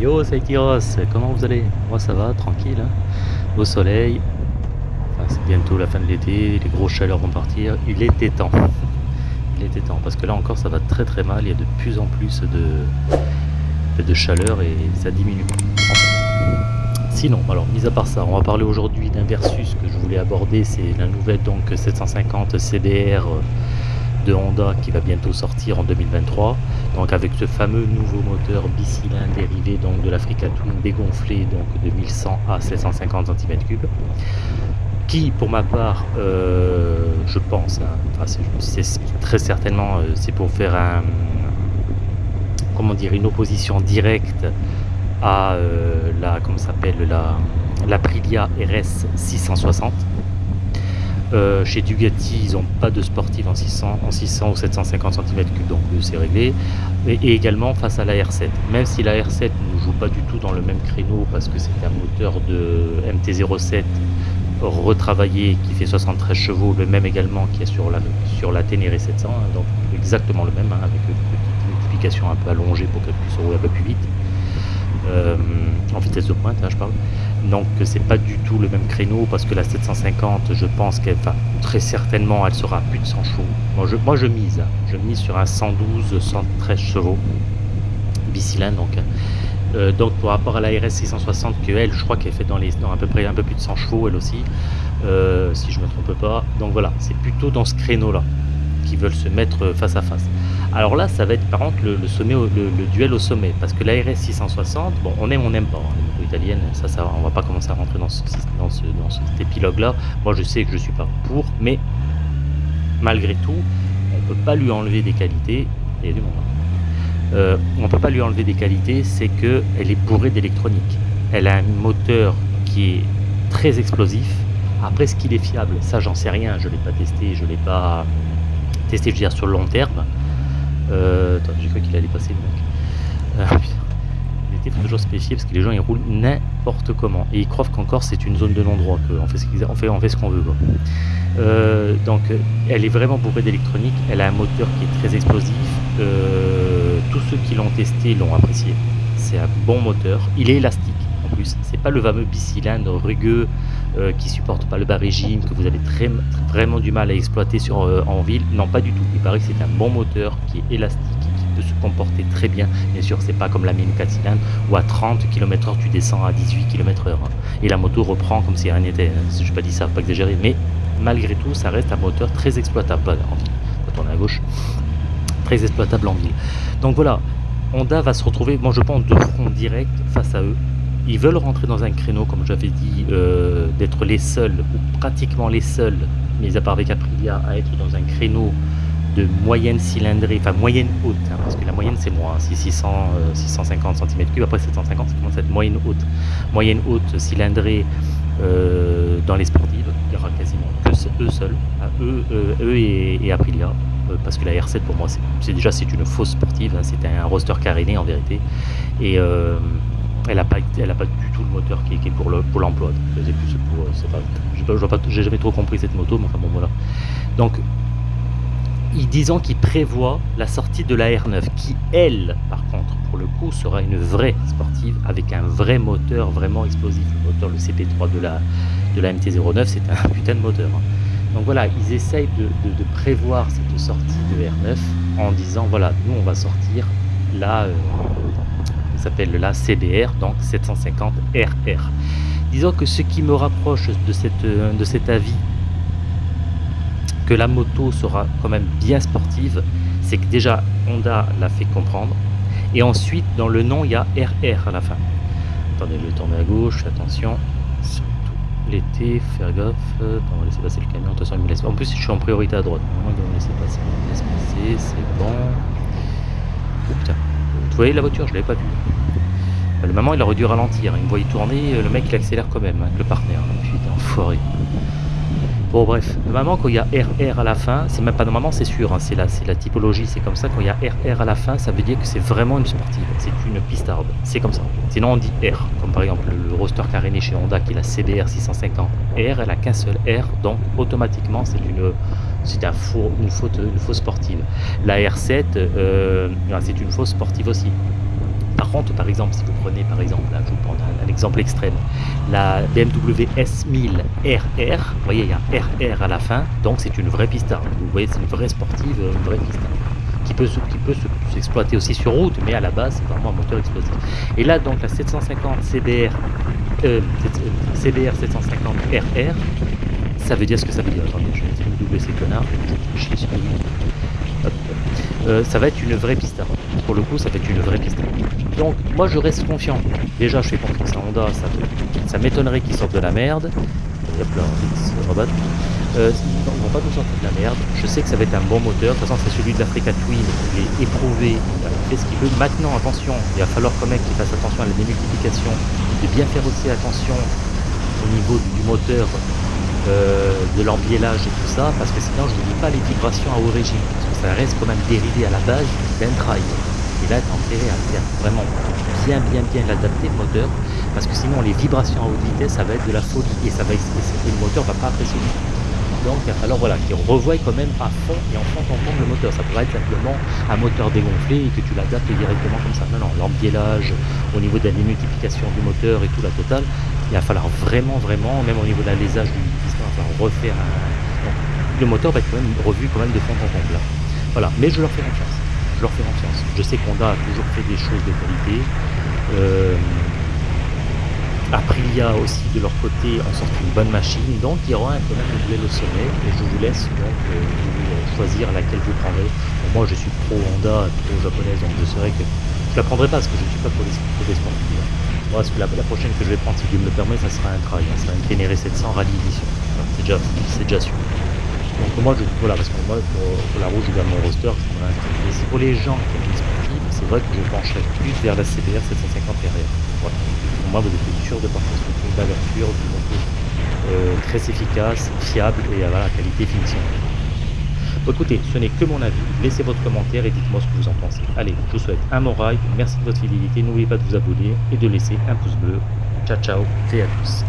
Yo, Tyros, comment vous allez? Moi ça va, tranquille, hein. au soleil. Enfin, c'est bientôt la fin de l'été, les grosses chaleurs vont partir. Il était temps. Il était temps, parce que là encore ça va très très mal, il y a de plus en plus de, de chaleur et ça diminue. Sinon, alors, mis à part ça, on va parler aujourd'hui d'un versus que je voulais aborder, c'est la nouvelle donc 750 CBR de Honda qui va bientôt sortir en 2023 donc avec ce fameux nouveau moteur bicylindre dérivé donc de l'Africa Twin dégonflé donc de 1100 à 750 cm3 qui pour ma part euh, je pense hein, c'est très certainement euh, c'est pour faire un comment dire une opposition directe à euh, la comment s'appelle la l'Aprilia RS 660 euh, chez Dugatti, ils n'ont pas de sportif en 600, en 600 ou 750 cm3, donc c'est réglé. Et, également face à la R7. Même si la R7 ne joue pas du tout dans le même créneau parce que c'est un moteur de MT-07 retravaillé qui fait 73 chevaux, le même également qui est sur la, sur la Ténéré 700, hein, donc exactement le même, hein, avec une petite multiplication un peu allongée pour qu'elle puisse rouler un peu plus vite. Euh, en vitesse de pointe, hein, je parle. Donc c'est pas du tout le même créneau parce que la 750, je pense qu'elle, enfin, très certainement, elle sera plus de 100 chevaux. Moi je, moi, je mise, hein. je mise sur un 112, 113 chevaux bicylindre donc. Hein. Euh, donc par rapport à la RS 660 que elle, je crois qu'elle fait dans les dans à peu près un peu plus de 100 chevaux elle aussi, euh, si je me trompe pas. Donc voilà, c'est plutôt dans ce créneau là qui veulent se mettre face à face. Alors là, ça va être par contre le, sommet, le, duel au sommet, parce que la RS 660, bon, on aime, on n'aime pas, hein, les motos italiennes, ça, ça, on va pas commencer à rentrer dans, ce, dans, ce, dans cet épilogue-là. Moi, je sais que je suis pas pour, mais malgré tout, on peut pas lui enlever des qualités. Il y a du monde. Hein. Euh, on peut pas lui enlever des qualités, c'est que elle est bourrée d'électronique. Elle a un moteur qui est très explosif. Après, ce qu'il est fiable, ça, j'en sais rien. Je l'ai pas testé, je l'ai pas testé, je veux dire, sur le long terme. Euh, attends, j'ai cru qu'il allait passer le mec. Euh, il faut toujours se méfier parce que les gens ils roulent n'importe comment. Et ils croient qu'encore c'est une zone de non-droit, qu'on fait, on fait, on fait ce qu'on veut. Euh, donc elle est vraiment bourrée d'électronique, elle a un moteur qui est très explosif. Euh, tous ceux qui l'ont testé l'ont apprécié. C'est un bon moteur, il est élastique plus. C'est pas le fameux bicylindre rugueux euh, qui supporte pas le bas régime, que vous avez très, vraiment du mal à exploiter sur, euh, en ville. Non, pas du tout. Il paraît que c'est un bon moteur qui est élastique, qui peut se comporter très bien. Bien sûr, c'est pas comme la mine 4 cylindres où à 30 km/h tu descends à 18 km/h. Hein. Et la moto reprend comme si rien n'était. Hein. Je n'ai pas dit ça, pas exagérer. Mais malgré tout, ça reste un moteur très exploitable en ville. Quand on est à gauche, très exploitable en ville. Donc voilà, Honda va se retrouver, moi je pense, de front direct face à eux ils veulent rentrer dans un créneau, comme j'avais dit, euh, d'être les seuls, ou pratiquement les seuls, mis à part avec Aprilia, à être dans un créneau de moyenne cylindrée, enfin moyenne haute, hein, parce que la moyenne c'est moins, c'est 600, 650 cm3, après 750, ça commence à être moyenne haute? Moyenne haute cylindrée euh, dans les sportives, il y aura quasiment que eux seuls, hein, eux, euh, et, Aprilia, parce que la R7 pour moi c'est déjà c'est une fausse sportive, hein, c'est un roster caréné en vérité, et elle n'a pas, elle a pas du tout le moteur qui est, pour l'emploi. Le, pour, j'ai jamais trop compris cette moto, mais enfin bon voilà. Donc, disons qu'il prévoit la sortie de la R9, qui elle, par contre, pour le coup, sera une vraie sportive avec un vrai moteur vraiment explosif. Le moteur, le CP3 de la, de la MT-09, c'est un putain de moteur. Hein. Donc voilà, ils essayent de, prévoir cette sortie de R9 en disant voilà, nous on va sortir la, euh, s'appelle la CBR, donc 750 RR. Disons que ce qui me rapproche de, cette, de cet avis que la moto sera quand même bien sportive, c'est que déjà Honda l'a fait comprendre, et ensuite dans le nom il y a RR à la fin. Attendez, je vais tourner à gauche, attention, surtout l'été, faire gaffe, on va laisser passer le camion, attention il me laisse En plus je suis en priorité à droite, on va laisser passer, passer, c'est bon. Oh putain, vous voyez la voiture, je l'avais pas vue. Le maman, il aurait dû ralentir. Il me voyait tourner, le mec, il accélère quand même, hein, le partenaire. Putain, enfoiré. Bon, bref. Normalement, quand il y a RR à la fin, c'est même pas normalement, c'est sûr, hein, c'est la, la typologie, c'est comme ça. Quand il y a RR à la fin, ça veut dire que c'est vraiment une sportive. C'est une pistarde. C'est comme ça. Sinon, on dit R. Comme par exemple le roster caréné chez Honda qui est la CBR 650 R, elle a qu'un seul R, donc automatiquement, c'est une c'est un faux, une, fausse sportive. La R7, euh, c'est une fausse sportive aussi Par contre, par exemple, si vous prenez par exemple, je vous prends un, exemple extrême, la BMW S1000 RR, vous voyez, il y a un RR à la fin, donc c'est une vraie pista. Vous voyez, c'est une vraie sportive, une vraie qui peut, qui peut s'exploiter aussi sur route, mais à la base, c'est vraiment un moteur explosif. Et là, donc, la 750 CBR, euh, CBR 750 RR, ça veut dire ce que ça veut dire. Attendez, je vais une WC connard, je suis Hop. Euh, ça va être une vraie pista. Pour le coup, ça va être une vraie pista. Donc, moi, je reste confiant. Déjà, je fais confiance à Honda. Ça, m'étonnerait qu'ils sortent de la merde. Il y a plein de robots. Euh, ils ne vont pas nous sortir de la merde. Je sais que ça va être un bon moteur. De toute façon, c'est celui de l'Africa Twin. Il est éprouvé. Il fait ce qu'il veut. Maintenant, attention, il va falloir quand même qu'il fasse attention à la démultiplication. De bien faire aussi attention au niveau du moteur, euh, de l'embiellage et tout ça. Parce que sinon, je ne dis pas les vibrations à origine. Parce que ça reste quand même dérivé à la base d'un trail. Et là, t'as intérêt à vraiment bien, bien, bien l'adapter le moteur. Parce que sinon, les vibrations à haute vitesse, ça va être de la folie. Et, ça va, et le moteur va pas apprécier. Donc il va falloir voilà, qu'il revoie quand même à fond et en fond en fond le moteur. Ça pourrait être simplement un moteur dégonflé et que tu l'adaptes directement comme ça. Non, non, l'embiellage, au niveau de la démultiplication du moteur et tout, la totale, il va falloir vraiment, vraiment, même au niveau de l'alésage du il va refaire un... Le moteur va être quand même revu quand même de fond en comble là. Voilà, mais je leur fais confiance. Je leur fais confiance. Je sais qu'Honda a toujours fait des choses de qualité. Euh, Aprilia aussi de leur côté ont sorti une bonne machine, donc il y aura un tonnerre de duel au sommet et je vous laisse donc euh, vous choisir laquelle vous prendrez. Moi je suis pro Honda, pro japonaise, donc je serais que je la prendrai pas parce que je ne suis pas pour les sportifs. Moi, que la, la, prochaine que je vais prendre, si Dieu me le permet, ça sera un trail, hein, ça sera une Ténéré 700 Rallye. C'est déjà, c'est déjà sûr. Donc moi, je, voilà, parce que moi, pour, pour la rouge, je garde mon roster. Mais pour les gens qui aiment les sportifs, c'est vrai que je pencherai plus vers la CBR 750 RR. Voilà moi, vous êtes sûr de partir sur une sûre, du moto euh, très efficace, fiable et à la qualité finition. Bon, écoutez, ce n'est que mon avis. Laissez votre commentaire et dites-moi ce que vous en pensez. Allez, je vous souhaite un bon. Merci de votre fidélité. N'oubliez pas de vous abonner et de laisser un pouce bleu. Ciao, ciao et à tous.